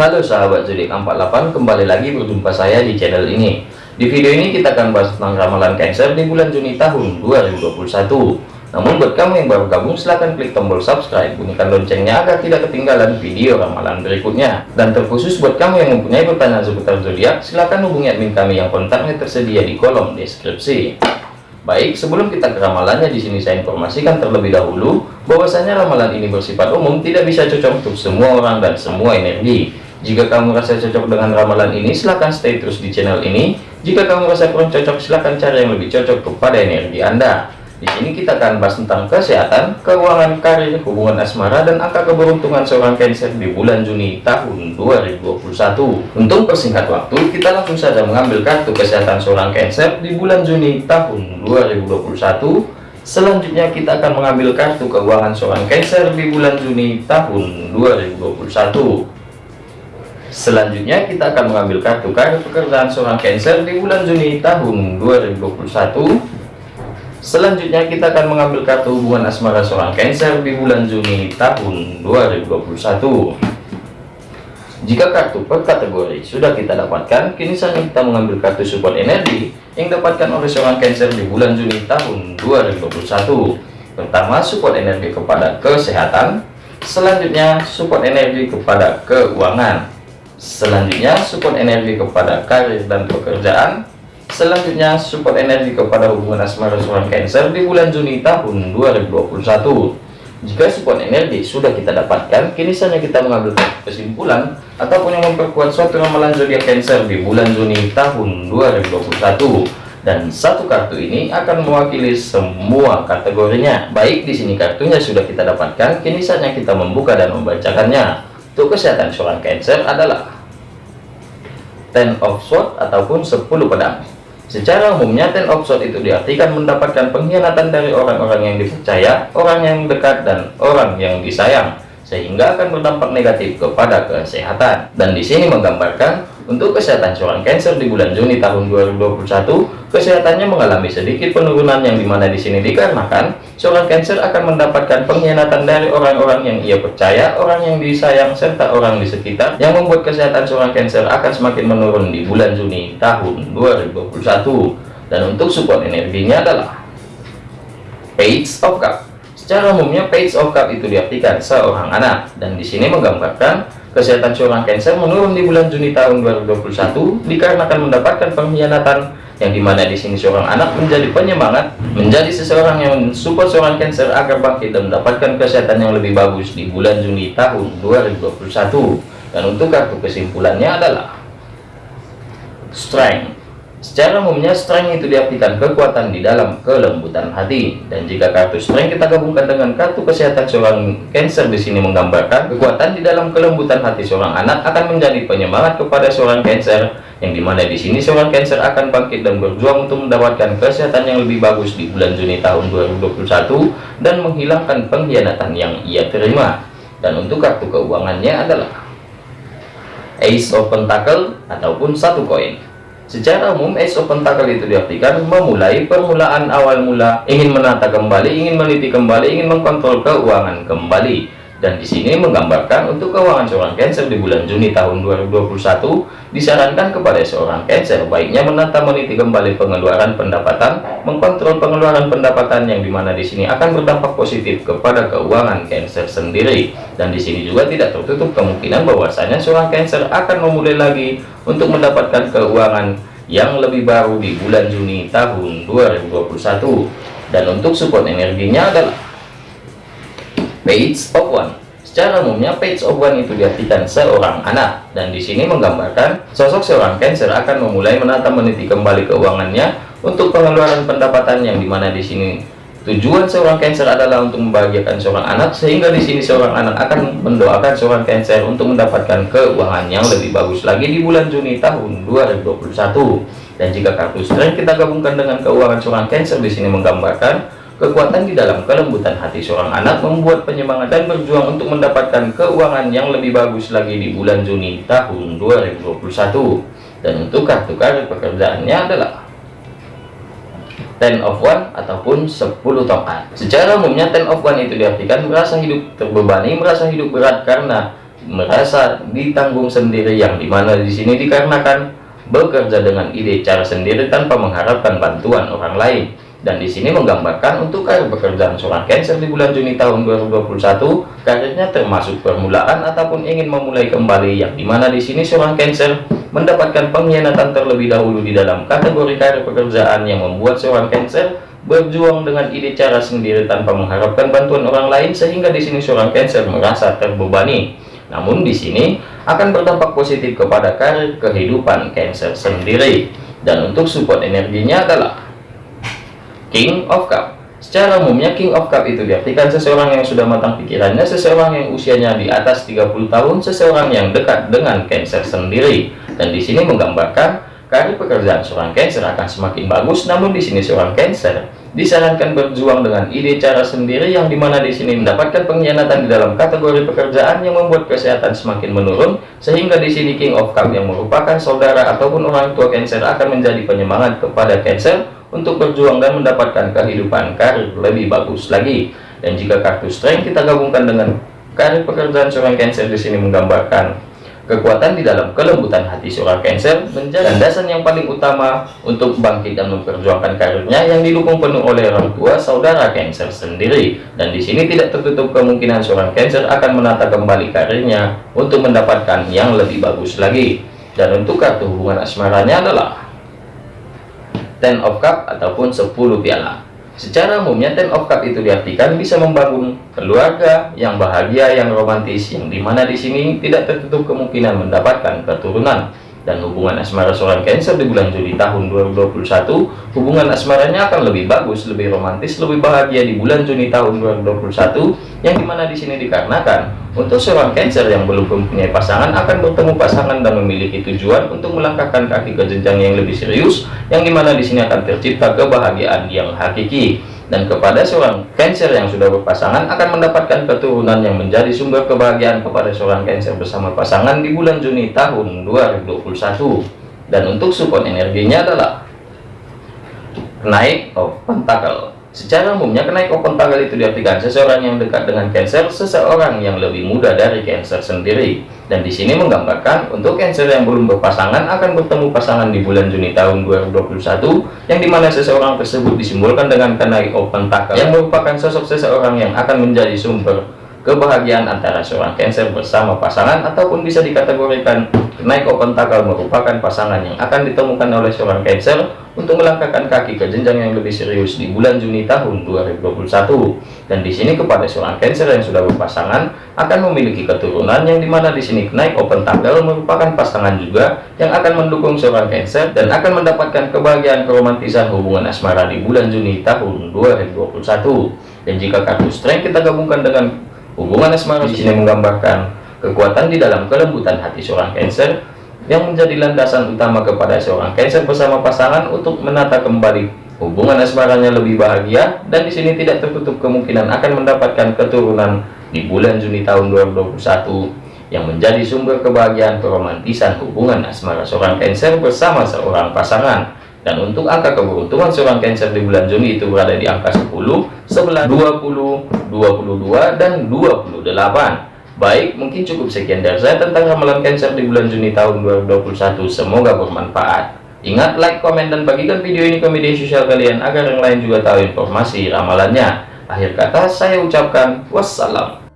Halo sahabat zodiak 48 kembali lagi berjumpa saya di channel ini. Di video ini kita akan bahas tentang ramalan Cancer di bulan Juni tahun 2021 namun buat kamu yang baru gabung silahkan klik tombol subscribe bunyikan loncengnya agar tidak ketinggalan video ramalan berikutnya. Dan terkhusus buat kamu yang mempunyai pertanyaan seputar zodiak silahkan hubungi admin kami yang kontaknya tersedia di kolom deskripsi. Baik, sebelum kita ke ramalannya di sini saya informasikan terlebih dahulu bahwasanya ramalan ini bersifat umum, tidak bisa cocok untuk semua orang dan semua energi. Jika kamu merasa cocok dengan ramalan ini, silahkan stay terus di channel ini. Jika kamu merasa kurang cocok, silahkan cari yang lebih cocok kepada energi Anda. Di sini kita akan bahas tentang kesehatan, keuangan, karir, hubungan asmara, dan angka keberuntungan seorang Cancer di bulan Juni tahun 2021. Untuk persingkat waktu, kita langsung saja mengambil kartu kesehatan seorang Cancer di bulan Juni tahun 2021. Selanjutnya kita akan mengambil kartu keuangan seorang Cancer di bulan Juni tahun 2021. Selanjutnya kita akan mengambil kartu karir pekerjaan seorang Cancer di bulan Juni tahun 2021. Selanjutnya kita akan mengambil kartu hubungan asmara seorang Cancer di bulan Juni tahun 2021. Jika kartu per kategori sudah kita dapatkan, kini saatnya kita mengambil kartu support energi yang dapatkan oleh seorang Cancer di bulan Juni tahun 2021. Pertama, support energi kepada kesehatan. Selanjutnya, support energi kepada keuangan. Selanjutnya, support energi kepada karir dan pekerjaan Selanjutnya, support energi kepada hubungan asmara seorang Cancer di bulan Juni tahun 2021. Jika support energi sudah kita dapatkan, kini saatnya kita mengambil kesimpulan ataupun yang memperkuat suatu ramalan zodiak Cancer di bulan Juni tahun 2021. Dan satu kartu ini akan mewakili semua kategorinya. Baik di sini kartunya sudah kita dapatkan, kini saatnya kita membuka dan membacakannya. Untuk kesehatan seorang Cancer adalah Ten of Swords ataupun 10 pedang. Secara umumnya ten of sword itu diartikan mendapatkan pengkhianatan dari orang-orang yang dipercaya, orang yang dekat, dan orang yang disayang, sehingga akan berdampak negatif kepada kesehatan. Dan di sini menggambarkan untuk kesehatan seorang Cancer di bulan Juni tahun 2021, kesehatannya mengalami sedikit penurunan yang di mana di sini dikarenakan seorang Cancer akan mendapatkan pengkhianatan dari orang-orang yang ia percaya, orang yang disayang, serta orang di sekitar yang membuat kesehatan seorang Cancer akan semakin menurun di bulan Juni tahun 2021. Dan untuk support energinya adalah Page of Cup. Secara umumnya Page of Cup itu diartikan seorang anak dan di sini menggambarkan Kesehatan seorang Cancer menurun di bulan Juni tahun 2021 dikarenakan mendapatkan pengkhianatan yang di mana di sini seorang anak menjadi penyemangat, menjadi seseorang yang mensupport seorang Cancer agar bangkit dan mendapatkan kesehatan yang lebih bagus di bulan Juni tahun 2021. Dan untuk kartu kesimpulannya adalah Strength Secara umumnya strength itu diartikan kekuatan di dalam kelembutan hati. Dan jika kartu strength kita gabungkan dengan kartu kesehatan seorang Cancer di sini menggambarkan kekuatan di dalam kelembutan hati seorang anak akan menjadi penyemangat kepada seorang Cancer yang di mana di sini seorang Cancer akan bangkit dan berjuang untuk mendapatkan kesehatan yang lebih bagus di bulan Juni tahun 2021 dan menghilangkan pengkhianatan yang ia terima. Dan untuk kartu keuangannya adalah Ace of Pentacle ataupun satu koin Secara umum, Ace of Pentacle itu diartikan memulai permulaan awal mula, ingin menata kembali, ingin meneliti kembali, ingin mengkontrol keuangan kembali dan di sini menggambarkan untuk keuangan seorang Cancer di bulan Juni tahun 2021 disarankan kepada seorang Cancer baiknya menata meniti kembali pengeluaran pendapatan mengkontrol pengeluaran pendapatan yang di mana di sini akan berdampak positif kepada keuangan Cancer sendiri. Dan di sini juga tidak tertutup kemungkinan bahwasanya seorang Cancer akan memulai lagi untuk mendapatkan keuangan yang lebih baru di bulan Juni tahun 2021 dan untuk support energinya adalah page of one. Secara umumnya page of one itu diartikan seorang anak. Dan di sini menggambarkan sosok seorang cancer akan memulai menata meniti kembali keuangannya untuk pengeluaran pendapatan yang di mana di sini tujuan seorang cancer adalah untuk membahagiakan seorang anak sehingga di sini seorang anak akan mendoakan seorang cancer untuk mendapatkan keuangan yang lebih bagus lagi di bulan Juni tahun 2021 dan jika kartu strength kita gabungkan dengan keuangan seorang cancer di sini menggambarkan Kekuatan di dalam kelembutan hati seorang anak membuat penyemangat dan berjuang untuk mendapatkan keuangan yang lebih bagus lagi di bulan Juni tahun 2021. Dan untuk kartu karir pekerjaannya adalah ten of one ataupun 10 tongkat. Secara umumnya ten of one itu diartikan merasa hidup terbebani, merasa hidup berat karena merasa ditanggung sendiri yang di mana di sini dikarenakan bekerja dengan ide cara sendiri tanpa mengharapkan bantuan orang lain dan di sini menggambarkan untuk karir pekerjaan seorang Cancer di bulan Juni tahun 2021 karirnya termasuk permulaan ataupun ingin memulai kembali yang di mana di sini seorang Cancer mendapatkan pengkhianatan terlebih dahulu di dalam kategori karir pekerjaan yang membuat seorang Cancer berjuang dengan ide cara sendiri tanpa mengharapkan bantuan orang lain sehingga di sini seorang Cancer merasa terbebani. Namun di sini akan berdampak positif kepada karir kehidupan Cancer sendiri. Dan untuk support energinya adalah King of Cup Secara umumnya King of Cup itu diartikan seseorang yang sudah matang pikirannya, seseorang yang usianya di atas 30 tahun, seseorang yang dekat dengan Cancer sendiri. Dan di sini menggambarkan karir pekerjaan seorang Cancer akan semakin bagus, namun di sini seorang Cancer disarankan berjuang dengan ide cara sendiri yang di mana di sini mendapatkan pengkhianatan di dalam kategori pekerjaan yang membuat kesehatan semakin menurun, sehingga di sini King of Cup yang merupakan saudara ataupun orang tua Cancer akan menjadi penyemangat kepada Cancer untuk berjuang dan mendapatkan kehidupan karir lebih bagus lagi. Dan jika kartu strength kita gabungkan dengan karir pekerjaan seorang Cancer di sini menggambarkan kekuatan di dalam kelembutan hati seorang Cancer menjadi landasan yang paling utama untuk bangkit dan memperjuangkan karirnya yang didukung penuh oleh orang tua saudara Cancer sendiri. Dan di sini tidak tertutup kemungkinan seorang Cancer akan menata kembali karirnya untuk mendapatkan yang lebih bagus lagi. Dan untuk kartu hubungan asmaranya adalah ten of cup ataupun 10 piala. Secara umumnya ten of cup itu diartikan bisa membangun keluarga yang bahagia yang romantis yang di mana di sini tidak tertutup kemungkinan mendapatkan keturunan dan hubungan asmara seorang Cancer di bulan Juli tahun 2021 hubungan asmaranya akan lebih bagus lebih romantis lebih bahagia di bulan Juni tahun 2021 yang di mana di sini dikarenakan untuk seorang Cancer yang belum mempunyai pasangan akan bertemu pasangan dan memiliki tujuan untuk melangkahkan kaki ke jenjang yang lebih serius yang di mana di sini akan tercipta kebahagiaan yang hakiki dan kepada seorang Cancer yang sudah berpasangan akan mendapatkan keturunan yang menjadi sumber kebahagiaan kepada seorang Cancer bersama pasangan di bulan Juni tahun 2021 dan untuk support energinya adalah naik of pentacle secara umumnya kenaik of pentacle itu diartikan seseorang yang dekat dengan Cancer seseorang yang lebih muda dari Cancer sendiri. Dan di sini menggambarkan untuk Cancer yang belum berpasangan akan bertemu pasangan di bulan Juni tahun 2021 yang di mana seseorang tersebut disimbolkan dengan kenai open tackle yang merupakan sosok seseorang yang akan menjadi sumber kebahagiaan antara seorang Cancer bersama pasangan ataupun bisa dikategorikan naik open tackle merupakan pasangan yang akan ditemukan oleh seorang Cancer untuk melangkahkan kaki ke jenjang yang lebih serius di bulan Juni tahun 2021 dan di sini kepada seorang Cancer yang sudah berpasangan akan memiliki keturunan yang di mana di sini naik open tanggal merupakan pasangan juga yang akan mendukung seorang Cancer dan akan mendapatkan kebahagiaan keromantisan hubungan asmara di bulan Juni tahun 2021 dan jika kartu strength kita gabungkan dengan hubungan asmara di sini. menggambarkan kekuatan di dalam kelembutan hati seorang Cancer yang menjadi landasan utama kepada seorang Cancer bersama pasangan untuk menata kembali hubungan asmaranya lebih bahagia dan di sini tidak tertutup kemungkinan akan mendapatkan keturunan di bulan Juni tahun 2021 yang menjadi sumber kebahagiaan keromantisan hubungan asmara seorang Cancer bersama seorang pasangan dan untuk angka keberuntungan seorang Cancer di bulan Juni itu berada di angka 10, 11, 20, 22 dan 28 Baik, mungkin cukup sekian dari saya tentang ramalan Cancer di bulan Juni tahun 2021. Semoga bermanfaat. Ingat, like, komen, dan bagikan video ini ke media sosial kalian agar yang lain juga tahu informasi ramalannya. Akhir kata, saya ucapkan wassalam.